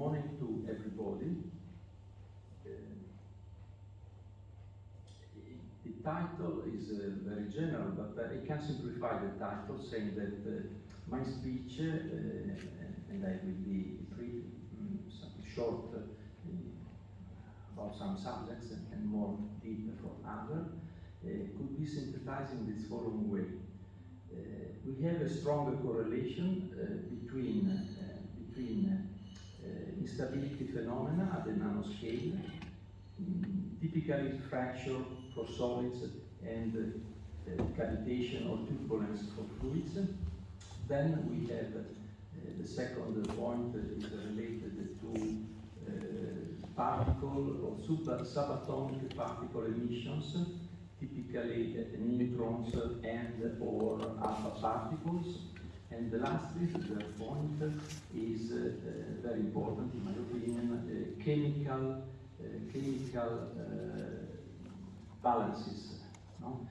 morning to everybody. Uh, the title is uh, very general, but uh, I can simplify the title saying that uh, my speech, uh, and I will be brief, um, short uh, about some subjects and more deep for others, uh, could be synthesized in this following way. Uh, we have a stronger correlation between, between instability phenomena at the nanoscale, mm, typically fracture for solids and uh, cavitation or turbulence for fluids. Then we have uh, the second point is related to uh, particle or sub subatomic particle emissions, typically neutrons and or alpha particles. And the last the point is uh, very important, in my opinion, uh, chemical, uh, chemical balances. No?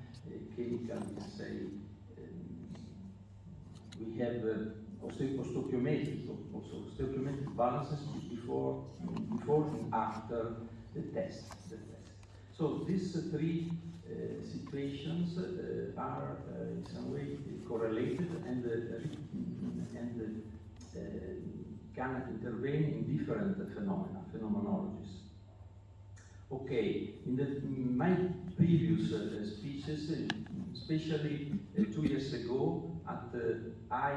chemical, we say, um, we have uh, stoichiometric, also stoichiometric balances before, before and after the test. The test. So these three uh, situations uh, are uh, in some way correlated and, and can intervene in different phenomena, phenomenologies. Okay, in, the, my previous uh, speeches, uh, especially uh, two years ago at I,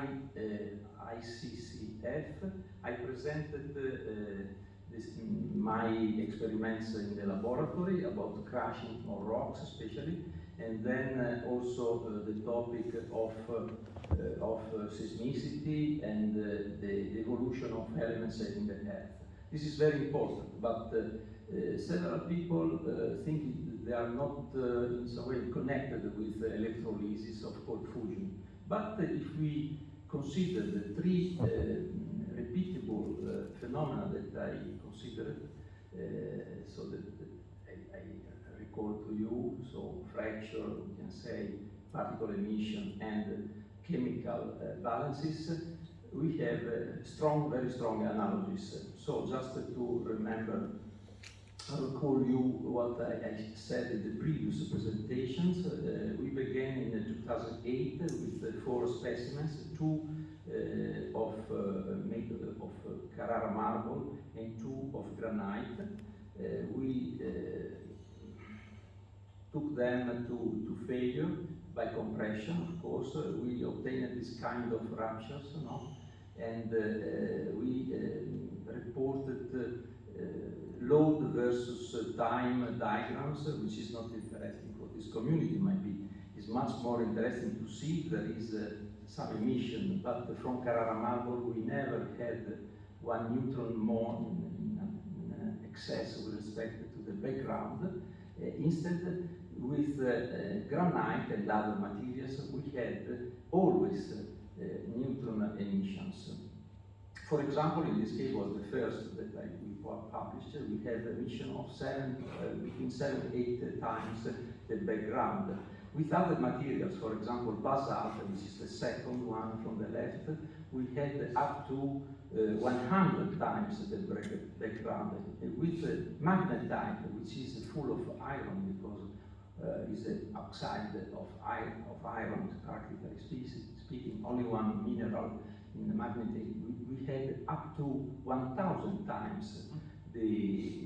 ICCF, I presented this, my experiments in the laboratory about crashing on rocks especially, and then uh, also uh, the topic of, uh, uh of uh, seismicity and uh, the, evolution of elements in the earth. This is very important, but several people think they are not in some way connected with electrolysis of cold fusion. But if we consider the three repeatable uh, phenomena that I considered, uh, so that, that I, I, recall to you, so fracture, we can say, particle emission and chemical uh, balances, we have strong, very strong analogies. So just to remember I recall you what I, I, said in the previous presentations. Uh, we began in 2008 with four specimens, two uh, Eh, of uh, made of Carrara marble and two of granite. Uh, we took them to, to failure by compression, of course. we obtained this kind of ruptures, no? and we reported load versus time diagrams, which is not interesting for this community, might be. It's much more interesting to see there is some emission, but from Carrara marble we never had one neutron more in, in, in excess with respect to the background. Uh, instead, with uh, granite and other materials, we had always uh, neutron emissions. For example, in this case was the first that I, published, we had emission of seven, uh, between seven and eight times the background. With other materials, for example, basalt, which is the second one from the left, we had up to uh, 100 times the background. With magnetite, which is full of iron, because uh, is an oxide of iron, of iron, practically speaking, only one mineral in the magnetite. We, we had up to 1,000 times the,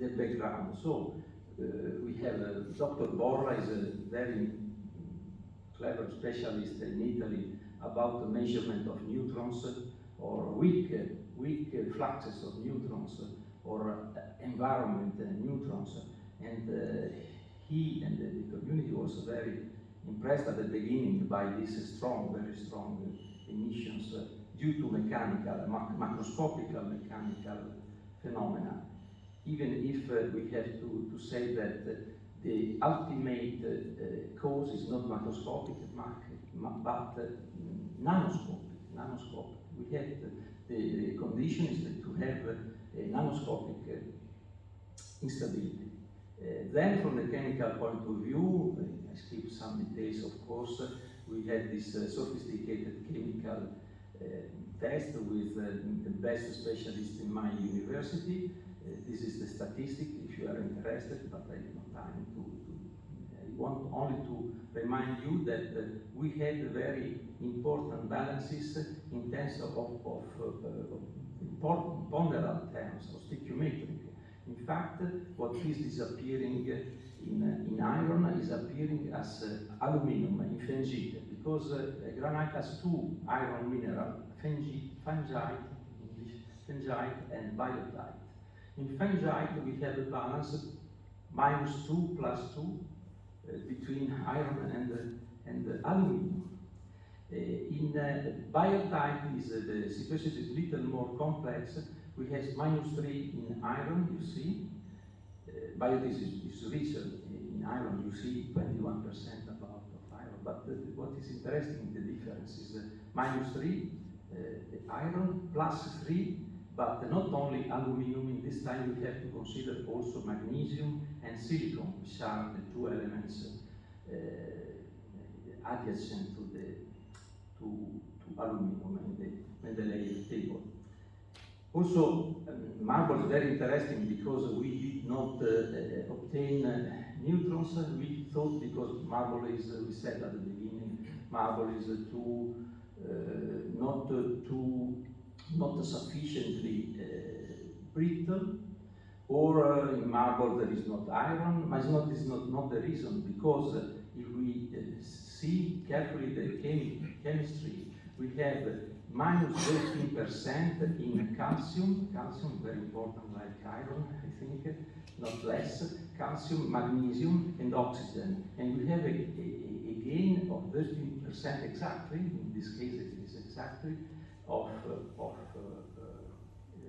the background. So Uh, we have uh, Dr. Borla is a very clever specialist in Italy about the measurement of neutrons or weak, uh, weak uh, fluxes of neutrons or environment neutrons. And uh, he and the community was very impressed at the beginning by this strong, very strong emissions due to mechanical, macroscopical mechanical phenomena even if uh, we have to, to say that uh, the ultimate uh, cause is not macroscopic, but nanoscopic, nanoscopic. We have the, the to have a nanoscopic instability. Uh, then from the chemical point of view, I skip some details of course, we had this uh, sophisticated chemical uh, test with uh, the best specialists in my university. Uh, this is the statistic if you are interested, but I have no time to, to I want only to remind you that uh, we had very important balances in terms of, of, of uh, ponderal terms of stoichiometric. In fact, what is disappearing in, in iron is appearing as uh, aluminum in phengite, because granite has two iron mineral, fengite, phengite and biotite. In phengite we have a balance minus 2 plus 2 uh, between iron and, uh, and uh, aluminum. Uh, in uh, biotite is uh, the situation is a little more complex. We have minus 3 in iron, you see. Uh, is, is richer in iron, you see 21% about of iron. But what is interesting, the difference is minus 3 iron plus 3 but not only aluminum, in this time we have to consider also magnesium and silicon, which are the two elements uh, adjacent to the to, to aluminum in the, in the table. Also, um, marble is very interesting because we did not uh, obtain uh, neutrons. We thought because marble is, we said at the beginning, marble is too, not too not sufficiently uh, brittle, or uh, in marble there is not iron, but it's not, it's not, not the reason, because uh, if we see carefully the chem chemistry, we have minus 13% in calcium, calcium very important like iron, I think, not less, calcium, magnesium and oxygen. And we have a, a, a gain of 13% exactly, in this case it is exactly, of, uh, of uh, uh,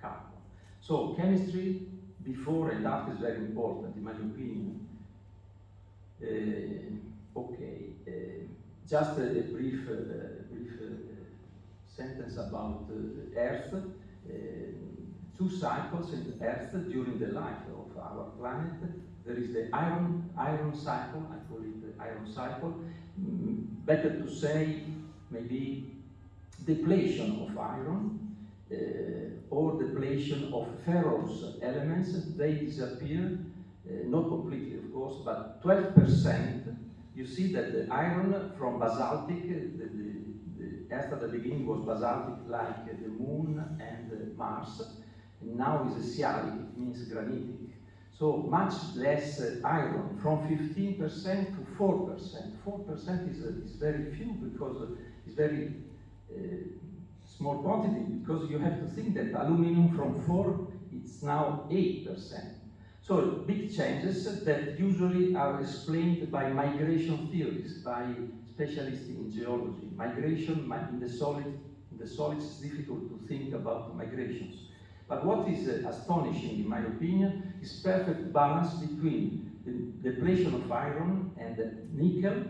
carbon. So chemistry before and after is very important, in my opinion. okay, just a, a brief, brief sentence about Earth. two cycles in Earth during the life of our planet. There is the iron, iron cycle, I call it the iron cycle. Mm, better to say maybe depletion of iron uh, or depletion of ferrous elements, they disappear, uh, not completely of course, but 12%. You see that the iron from basaltic, the, the, the Earth at the beginning was basaltic like the moon and Mars, and now is a sialic, it means granitic. So much less iron, from 15% to 4%. 4% is, is very few because it's very small quantity because you have to think that aluminum from 4 it's now 8%. So big changes that usually are explained by migration theories, by specialists in geology. Migration in the solid, in the solids is difficult to think about migrations. But what is uh, astonishing, in my opinion, is perfect balance between the depletion of iron and nickel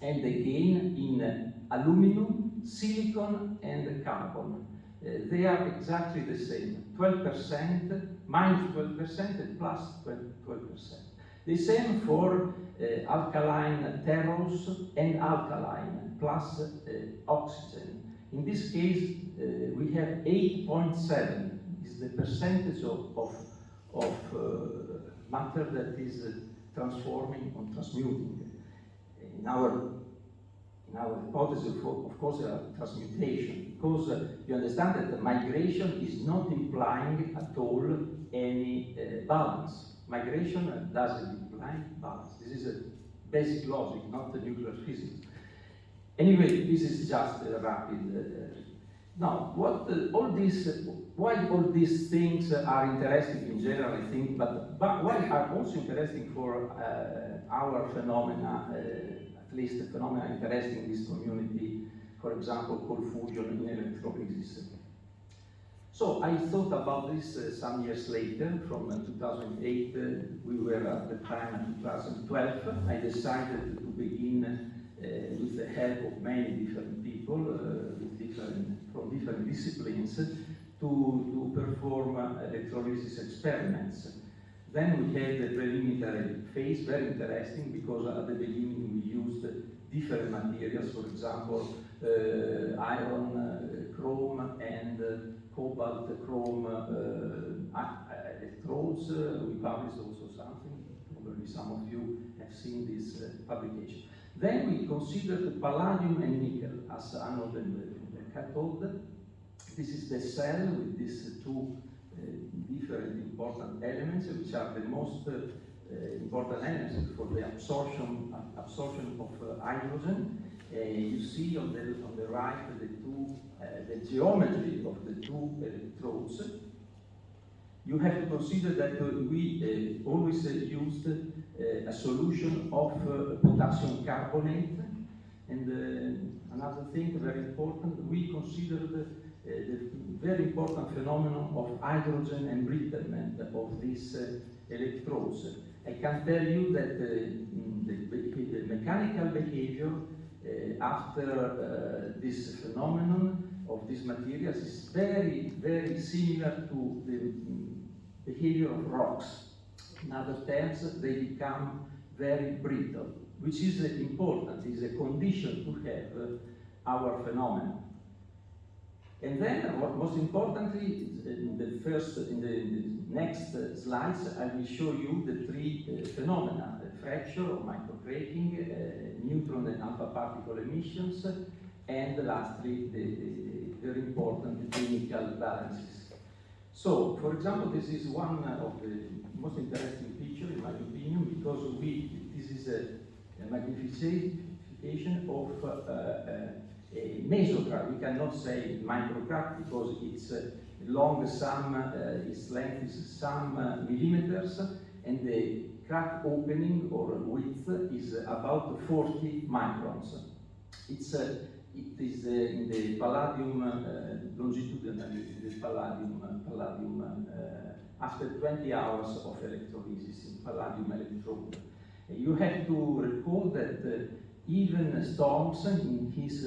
and the gain in uh, aluminum silicon and carbon. Uh, they are exactly the same, 12%, minus 12% and plus 12%. The same for uh, alkaline terrors and alkaline plus uh, oxygen. In this case, uh, we have 8.7 is the percentage of, of, of uh, matter that is uh, transforming or transmuting. In our our hypothesis, of, course, uh, transmutation, because uh, you understand that the migration is not implying at all any uh, balance. Migration doesn't imply balance. This is a basic logic, not the nuclear physics. Anyway, this is just a rapid. Uh, now, what uh, all these, why all these things are interesting in general, I think, but, but why are also interesting for uh, our phenomena at least a phenomenon interesting in this community, for example, cold fusion in electrolysis. So I thought about this uh, some years later, from uh, 2008, uh, we were at the time in 2012, I decided to begin uh, with the help of many different people uh, different, from different disciplines to, to perform uh, electrolysis experiments. Then we had the preliminary phase, very interesting, because at the beginning we used different materials, for example, uh, iron, uh, chrome, and uh, cobalt chrome uh, electrodes. Uh, we published also something, probably some of you have seen this uh, publication. Then we considered palladium and nickel as anode and cathode. This is the cell with these two different important elements, which are the most uh, important elements for the absorption absorption of uh, hydrogen. Uh, you see on the on the right the two uh, the geometry of the two electrodes. You have to consider that we always used a solution of potassium carbonate and uh, another thing very important, we considered uh, the very important phenomenon of hydrogen embrittlement of these uh, electrodes. I can tell you that mm, the, mechanical behavior after this phenomenon of these materials is very, very similar to the mm, behavior of rocks. In other terms, they become very brittle, which is important, is a condition to have our phenomenon. And then, what most importantly, in the first, in the, in the next uh, slides, I will show you the three uh, phenomena: the fracture or microcracking, uh, neutron and alpha particle emissions, and lastly, the, the very important chemical balances. So, for example, this is one of the most interesting picture, in my opinion, because we this is a, a magnification of uh. We cannot say microcrack because it's uh, long some, uh, its length is some uh, millimeters, and the crack opening or width is about 40 microns. It's uh, it is uh, in the palladium longitudinally, the palladium, palladium after 20 hours of electrolysis in palladium electrode. You have to recall that even Storms in his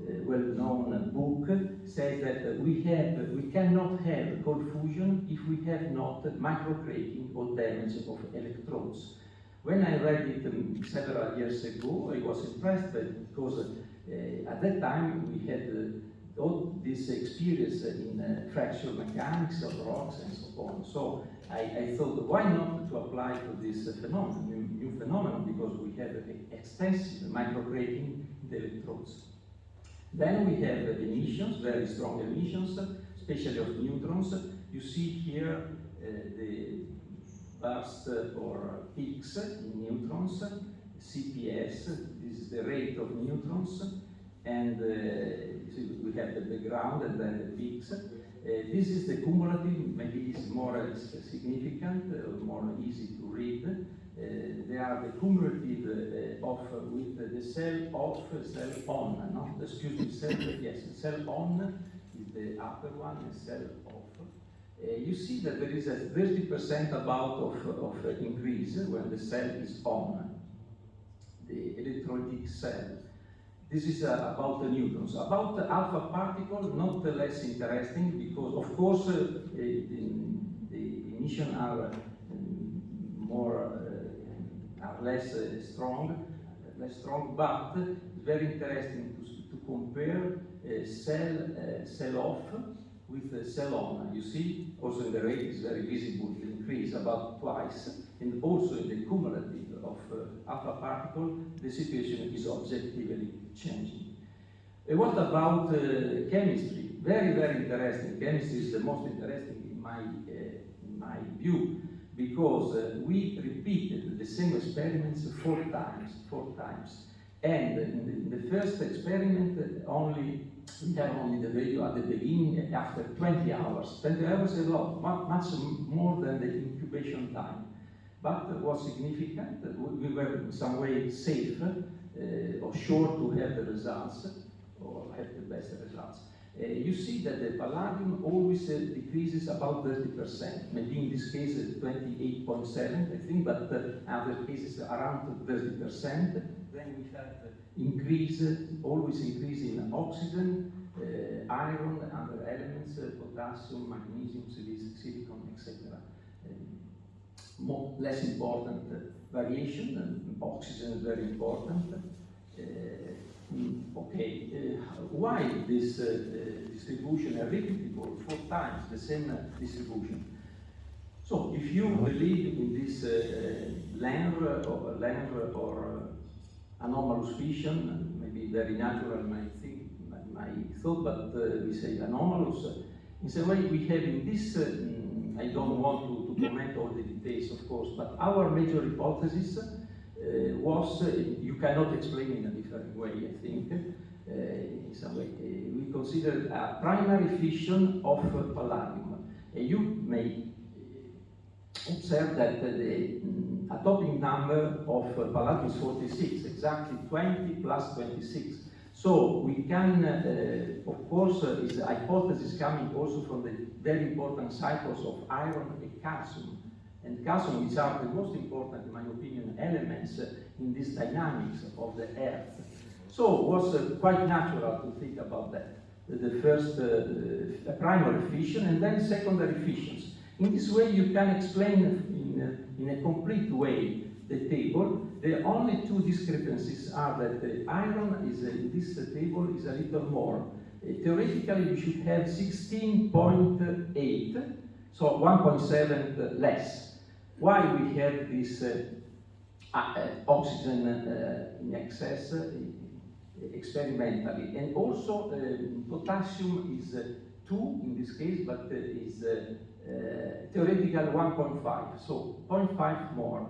well-known book says that we have we cannot have cold fusion if we have not microcracking or damage of electrodes. When I read it um, several years ago, I was impressed because uh, at that time we had uh, all this experience in uh, fracture mechanics of rocks and so on. So I, I thought, why not to apply to this phenomenon, new, new phenomenon, because we have extensive microcracking in the electrodes. Then we have the emissions, very strong emissions, especially of neutrons. You see here uh, the burst or peaks in neutrons, CPS, this is the rate of neutrons, and uh, we have the background and then the peaks. Uh, this is the cumulative, maybe it's more significant, more easy to read. Uh, they are the cumulative uh, of with the cell off, cell on, no? Excuse me, cell, yes, cell on is the upper one, and cell off. Uh, you see that there is a 30% about of, of increase when the cell is on, the electrolytic cell. This is uh, about the neutrons. About the alpha particle, not less interesting because, of course, uh, the, the emission are um, more less uh, strong, less strong, but very interesting to, to compare uh, cell, uh, cell off with cell on. You see, also in the rate is very visible, the increase about twice, and also in the cumulative of alpha particle, the situation is objectively changing. And what about chemistry? Very, very interesting. Chemistry is the most interesting in my, in my view because uh, we repeated the same experiments four times, four times. And in the, in the first experiment, uh, only we have only the value at the beginning after 20 hours. 20 hours is a lot, much more than the incubation time. But was significant, we were in some way safe uh, or sure to have the results or have the best results. Uh, you see that the palladium always uh, decreases about 30%, maybe in this case 28.7, I think, but other cases around 30%. Then we have increase, always increase in oxygen, uh, iron, other elements, uh, potassium, magnesium, silicon, etc. more, less important uh, variation, oxygen is very important. Okay, uh, why this uh, distribution is repeatable four times the same uh, distribution? So if you believe in this uh, LENR or or anomalous fission, maybe very natural my, my, thought, but uh, we say anomalous. In some way we have in this, uh, mm, I don't want to, to comment all the details of course, but our major hypothesis was, you cannot explain in way I think, uh, in some way. Uh, we consider a primary fission of palladium. you may observe that the um, atomic number of uh, palladium is 46, exactly 20 plus 26. So we can, uh, of course, uh, is a hypothesis coming also from the very important cycles of iron and calcium. And calcium, which are the most important, in my opinion, elements uh, in this dynamics of the Earth. So it was uh, quite natural to think about that. The first uh, primary fission and then secondary fissions. In this way, you can explain in in a complete way the table. The only two discrepancies are that the iron is in this table is a little more. Uh, theoretically, we should have 16.8, so 1.7 less. Why we have this uh, uh, oxygen uh, in excess uh, experimentally? And also, potassium is 2 in this case, but is uh, theoretical 1.5, so 0.5 more.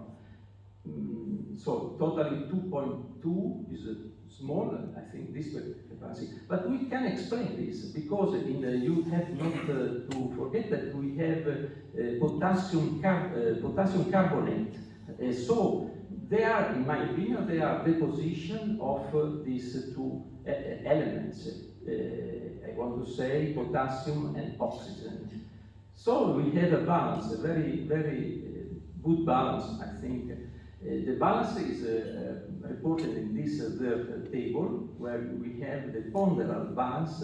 Mm, so totally 2.2 is small, I think, this capacity. But we can explain this because in the, you have not uh, to forget that we have uh, potassium, car uh, potassium carbonate. Uh, so they are, in my opinion, they are deposition of uh, these two elements. I want to say potassium and oxygen. So we had a balance, a very, very uh, good balance, I think. Uh, the balance is uh, uh reported in this uh, uh, table, where we have the ponderal balance.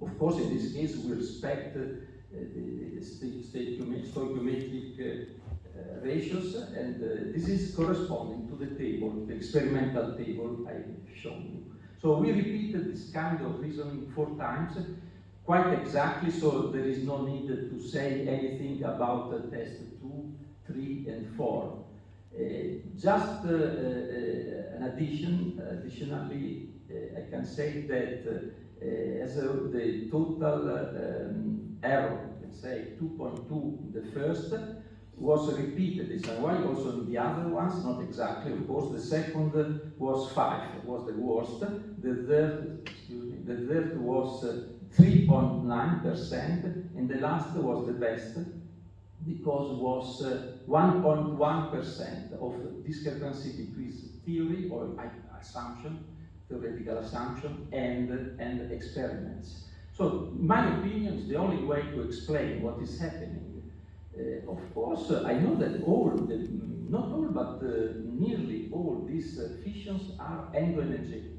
of course, in this case, we respect the, the stoichiometric ratios, and this is corresponding to the table, the experimental table I've shown you. So we repeated this kind of reasoning four times, quite exactly, so there is no need to say anything about uh, test 2, 3, and 4. Uh, just uh, uh, an addition, additionally, uh, I can say that uh, as the total um, error, can say 2.2 in the first, was repeated in way, also in the other ones, not exactly, of course. The second was 5, was the worst. The third, excuse me, the third was 3.9%, and the last was the best because was 1.1% uh, of discrepancy between theory or assumption, theoretical assumption, and, and experiments. So, my opinion is the only way to explain what is happening. Uh, of course, uh, I know that all, the, not all, but uh, nearly all these fissions are endoenergetic.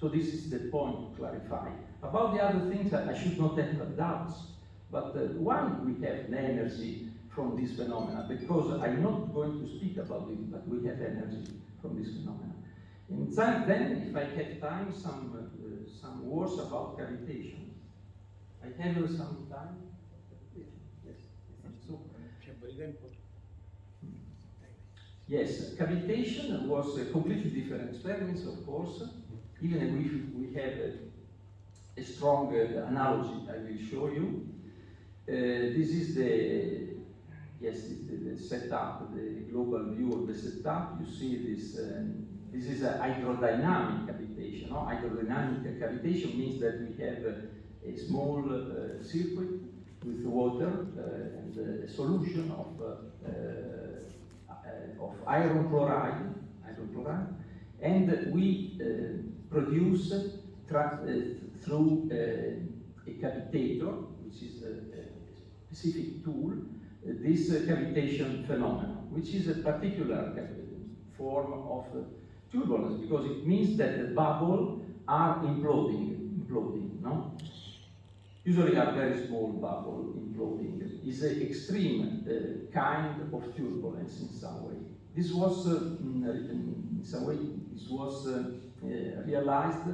So this is the point to clarify. About the other things, I, I should not have doubts. But why we have energy from this phenomena? Because I'm not going to speak about it, but we have energy from this phenomena. And then, if I have time, some, uh, some words about cavitation. I have some time? Yes, cavitation was a completely different experience, of course, even if we have a a strong uh, analogy I will show you. Uh, this is the, yes, the, the, setup, the global view of the setup. You see this, um, this is a hydrodynamic cavitation. No? Hydrodynamic cavitation means that we have a, a small uh, circuit with water uh, and a solution of, uh, uh, of iron chloride, iron chloride, and we produce through a cavitator, which is a, specific tool, this cavitation phenomenon, which is a particular form of turbulence because it means that the bubble are imploding, imploding, no? Usually a very small bubble imploding is an extreme uh, kind of turbulence in some way. This was, uh, in some way, this was uh, realized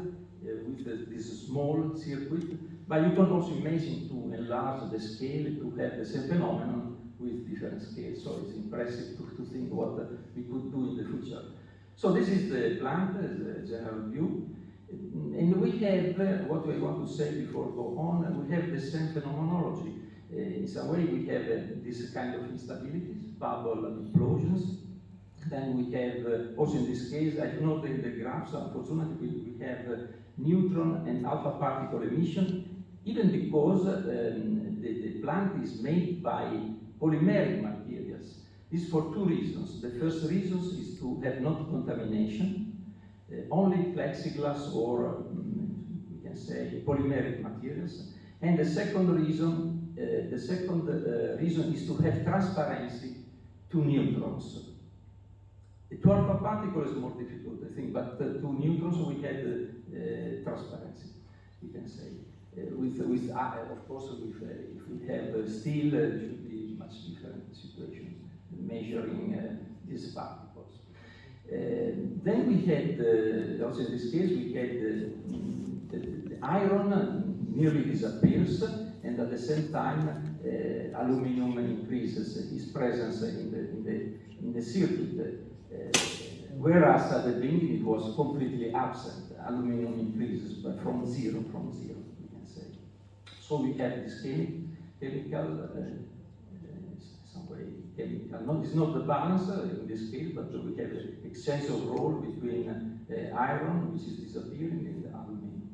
with the, this small circuit, but you can also imagine to enlarge the scale to have the same phenomenon with different scales. So it's impressive to, to think what we could do in the future. So this is the plant, the general view. And we have, uh, what I want to say before go on, we have the same phenomenology. Uh, in some way we have uh, this kind of instabilities, bubble implosions. Then we have, uh, also in this case, I don't know the, the graphs, unfortunately we, we have uh, neutron and alpha particle emission, even because um, the, the plant is made by polymeric materials. This for two reasons. The first reason is to have not contamination, Eh, only plexiglass or um, we can say polymeric materials. And the second reason, uh, the second uh, reason is to have transparency to neutrons. To alpha particle is more difficult, I think, but uh, to neutrons we had transparency, we can say. With, with ah, of course, with, if we have steel, it should be much different situation, measuring this particles. Then we had, also in this case, we had the, the iron nearly disappears, and at the same time, uh, aluminum increases its presence in the, in the, in the circuit. Uh, whereas at the beginning it was completely absent. Aluminum increases but from zero, from zero, we can say. So we have this chemi chemical, uh, uh, no, it's not the balance in this case, but we have an exchange of role between uh, iron, which is disappearing, and aluminum.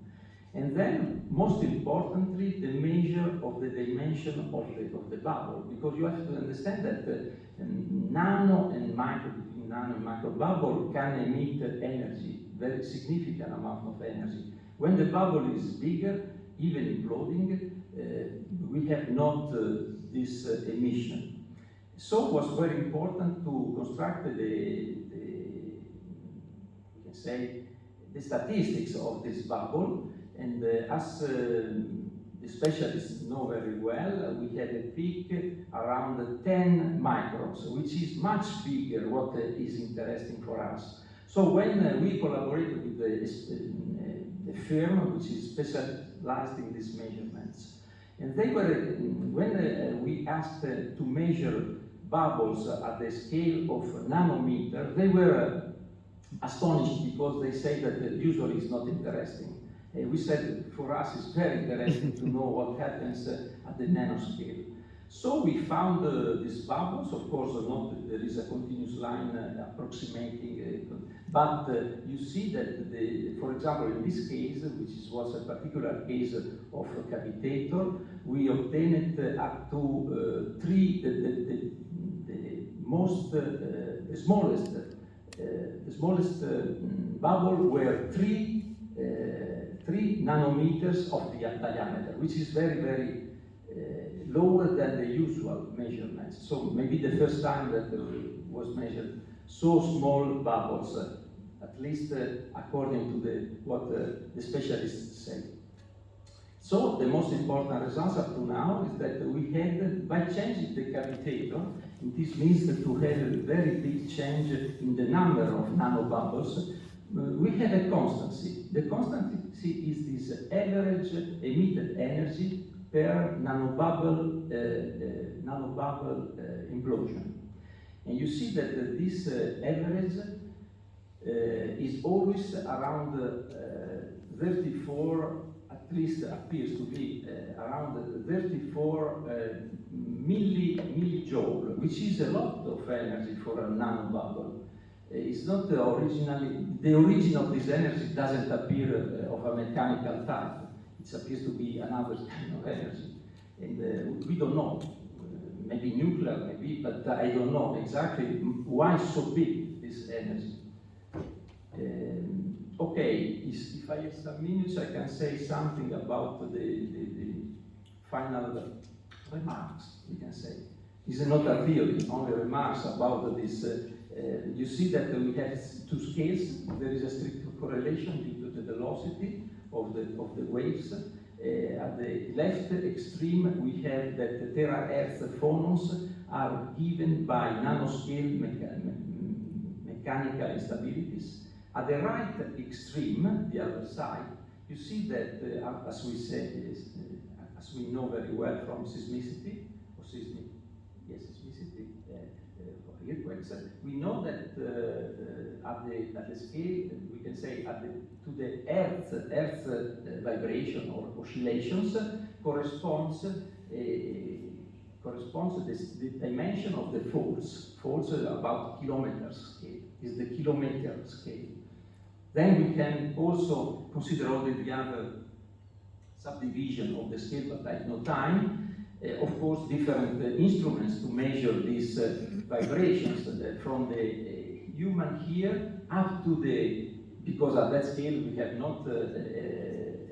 And then, most importantly, the measure of the dimension of the, of the bubble, because you have to understand that uh, nano and micro nano and macro bubble can emit energy, very significant amount of energy. When the bubble is bigger, even imploding, uh, we have not uh, this uh, emission. So it was very important to construct the, the, can say, the statistics of this bubble. And uh, as um, the specialists know very well, we had a peak around 10 microns, which is much bigger what is interesting for us. So when uh, we collaborated with the, uh, the firm which is specialized in these measurements, and they were, when uh, we asked uh, to measure bubbles at the scale of nanometer, they were astonished because they say that usually it's not interesting. Uh, we said for us it's very interesting to know what happens uh, at the nanoscale. So we found uh, these bubbles, of course not there is a continuous line uh, approximating, uh, but uh, you see that, the, for example, in this case, which is, was a particular case of a cavitator, we obtained up to three, the, the most, the smallest, the smallest bubble were three three nanometers of the diameter, which is very, very uh, lower than the usual measurements. So maybe the first time that uh, was measured so small bubbles, uh, at least uh, according to the, what uh, the specialists say. So the most important results up to now is that we had, by changing the cavitator, this means that to have a very big change in the number of nanobubbles, uh, we have a constancy. The constancy is this average emitted energy per nanobubble, uh, uh, nanobubble uh, implosion. And you see that uh, this uh, average is always around 34, at least appears to be around 34 milli, millijoule, which is a lot of energy for a nanobubble. Uh, it's not the originally, the origin of this energy doesn't appear uh, of a mechanical type. It appears to be another kind of energy. And uh, we don't know, maybe nuclear, maybe, but I don't know exactly why so big this energy. Um, okay, if I have some minutes, I can say something about the, the, the final remarks, we can say. It's not a theory, only remarks about this uh, uh, you see that we have two scales. There is a strict correlation due to the velocity of the, of the waves. Uh, at the left extreme, we have that the terahertz phonons are given by nanoscale mecha mechanical instabilities. At the right extreme, the other side, you see that, uh, as we said, uh, as we know very well from seismicity, or seismic, yes, seismicity, uh, uh, earthquakes, we know that uh, uh, at, the, at the scale, we can say at the, to the Earth, Earth vibration or oscillations corresponds corresponds to this, the dimension of the. Faults are about kilometers scale, is the kilometer scale. Then we can also consider all the other subdivision of the scale, but I no time. Uh, of course, different uh, instruments to measure these uh, vibrations uh, from the uh, human here up to the, because at that scale we have not uh,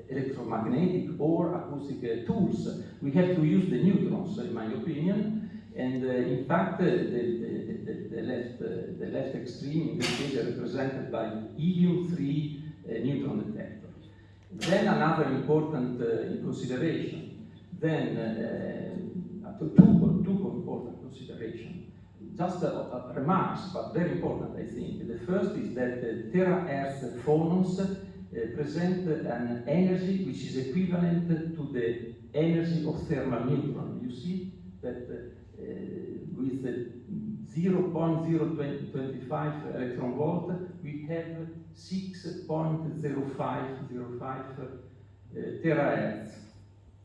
electromagnetic or acoustic tools. We have to use the neutrons, in my opinion, and in fact, the, the, the, left, the left extreme in this case is represented by helium-3 neutron detector. Then another important consideration, then uh, two, two important considerations. Just uh, uh, remarks, but very important, I think. The first is that the terahertz phonons uh, present an energy which is equivalent to the energy of thermal neutron. You see that uh, with 0.025 electron volt, we have 6.0505 uh, terahertz,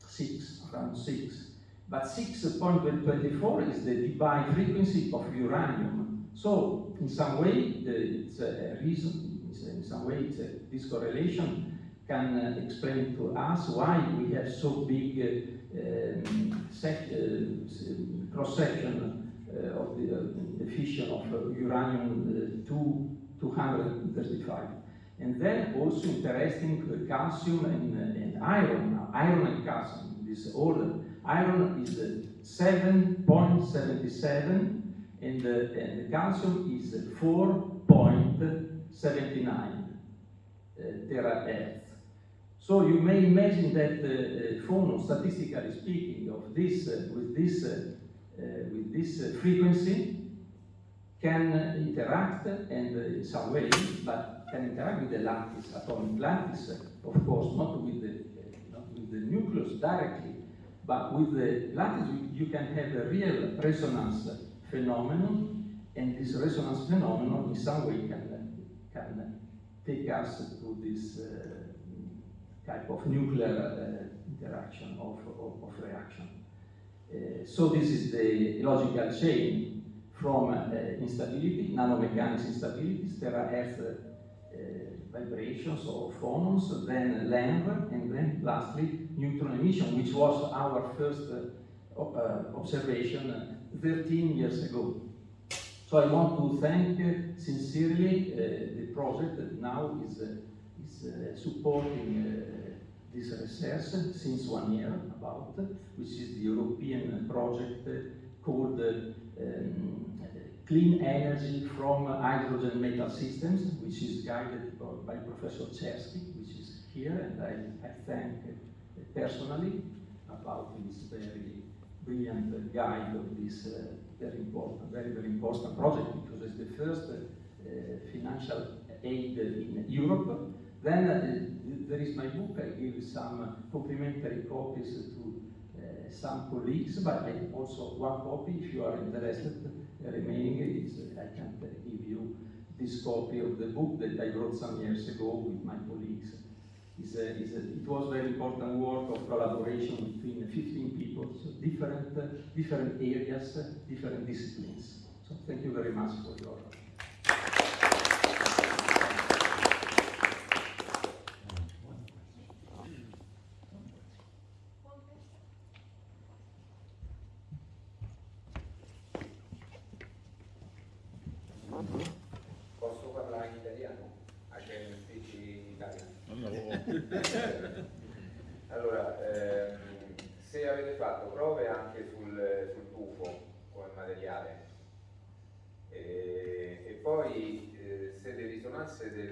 6, around 6. But 6.24 is the Debye frequency of uranium. So, in some way, the, it's a reason, it's a, in some way, it's a, this correlation can uh, explain to us why we have so big uh, um, uh, cross-section uh, of the, the fission of uh, uranium uh, 235. And then also interesting calcium and, and iron, iron and calcium, this order. Iron is 7.77 and, the, and the calcium is 4.79 uh, terahertz. So you may imagine that the uh, statistically speaking, of this uh, with this uh, uh with this uh, frequency can interact and in some way, but can interact with the lattice, atomic lattice, of course, not with the not with the nucleus directly, but with the lattice, you can have a real resonance phenomenon, and this resonance phenomenon in some way can, can take us to this uh, type of nuclear uh, interaction of, of, of reaction. Uh, so this is the logical chain from uh, instability, nanomechanics instability, terahertz uh, vibrations or phonons, then LAMB, and then lastly neutron emission, which was our first uh, uh, observation uh, 13 years ago. So I want to thank uh, sincerely uh, the project that now is, is supporting this research since one year about, which is the European project called um, Clean Energy from Hydrogen Metal Systems, which is guided by Professor Czerski, which is here, and I, I thank personally about this very brilliant guide of this uh, very important, very, very important project because it's the first uh, financial aid in Europe. Then uh, there is my book, I give some complimentary copies to uh, some colleagues, but I also one copy if you are interested. Remaining is I can give you this copy of the book that I wrote some years ago with my colleagues is a, is a, it was very important work of collaboration between 15 people, so different, uh, different areas, uh, different disciplines. So thank you very much for your